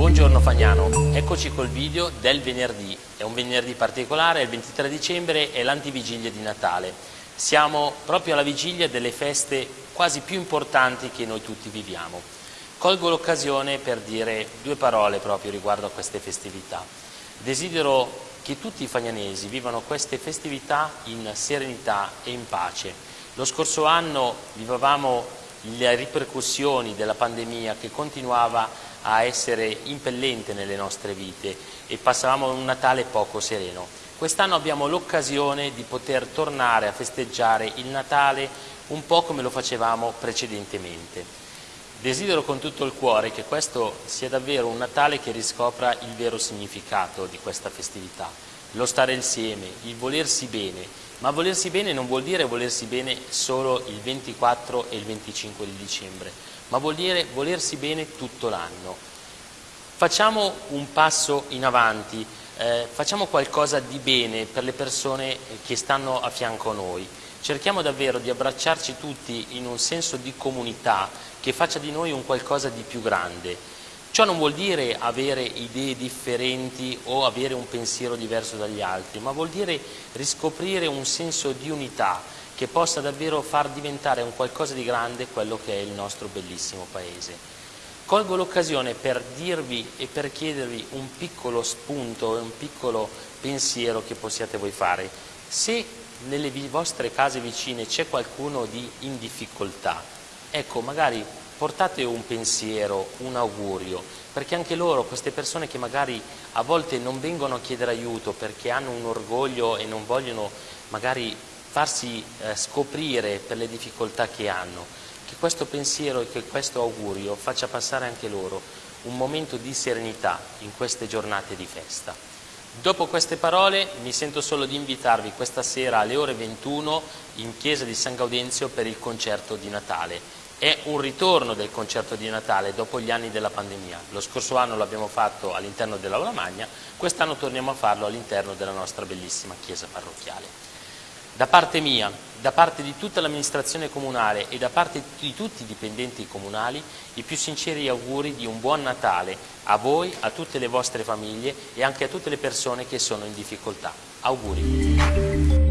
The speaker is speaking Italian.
Buongiorno Fagnano, eccoci col video del venerdì, è un venerdì particolare, è il 23 dicembre, è l'antivigilia di Natale. Siamo proprio alla vigilia delle feste quasi più importanti che noi tutti viviamo. Colgo l'occasione per dire due parole proprio riguardo a queste festività. Desidero che tutti i fagnanesi vivano queste festività in serenità e in pace. Lo scorso anno vivevamo le ripercussioni della pandemia che continuava a essere impellente nelle nostre vite e passavamo un Natale poco sereno. Quest'anno abbiamo l'occasione di poter tornare a festeggiare il Natale un po' come lo facevamo precedentemente. Desidero con tutto il cuore che questo sia davvero un Natale che riscopra il vero significato di questa festività, lo stare insieme, il volersi bene, ma volersi bene non vuol dire volersi bene solo il 24 e il 25 di dicembre, ma vuol dire volersi bene tutto l'anno. Facciamo un passo in avanti, eh, facciamo qualcosa di bene per le persone che stanno a fianco a noi. Cerchiamo davvero di abbracciarci tutti in un senso di comunità che faccia di noi un qualcosa di più grande. Ciò non vuol dire avere idee differenti o avere un pensiero diverso dagli altri, ma vuol dire riscoprire un senso di unità che possa davvero far diventare un qualcosa di grande quello che è il nostro bellissimo Paese. Colgo l'occasione per dirvi e per chiedervi un piccolo spunto e un piccolo pensiero che possiate voi fare. Se nelle vostre case vicine c'è qualcuno di in difficoltà, ecco magari portate un pensiero, un augurio, perché anche loro, queste persone che magari a volte non vengono a chiedere aiuto perché hanno un orgoglio e non vogliono magari farsi eh, scoprire per le difficoltà che hanno, che questo pensiero e che questo augurio faccia passare anche loro un momento di serenità in queste giornate di festa. Dopo queste parole mi sento solo di invitarvi questa sera alle ore 21 in chiesa di San Gaudenzio per il concerto di Natale è un ritorno del concerto di Natale dopo gli anni della pandemia. Lo scorso anno l'abbiamo fatto all'interno dell'Aula Magna, quest'anno torniamo a farlo all'interno della nostra bellissima chiesa parrocchiale. Da parte mia, da parte di tutta l'amministrazione comunale e da parte di tutti i dipendenti comunali, i più sinceri auguri di un buon Natale a voi, a tutte le vostre famiglie e anche a tutte le persone che sono in difficoltà. Auguri!